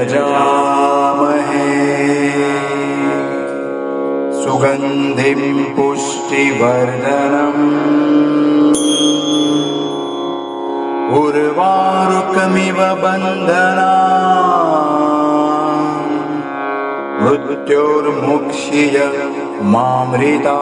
यजामहे सुगन्धिं पुष्टिवर्धनम्। उर्वारुकमिव बन्धना मृत्योर्मुक्ष्य मामृता।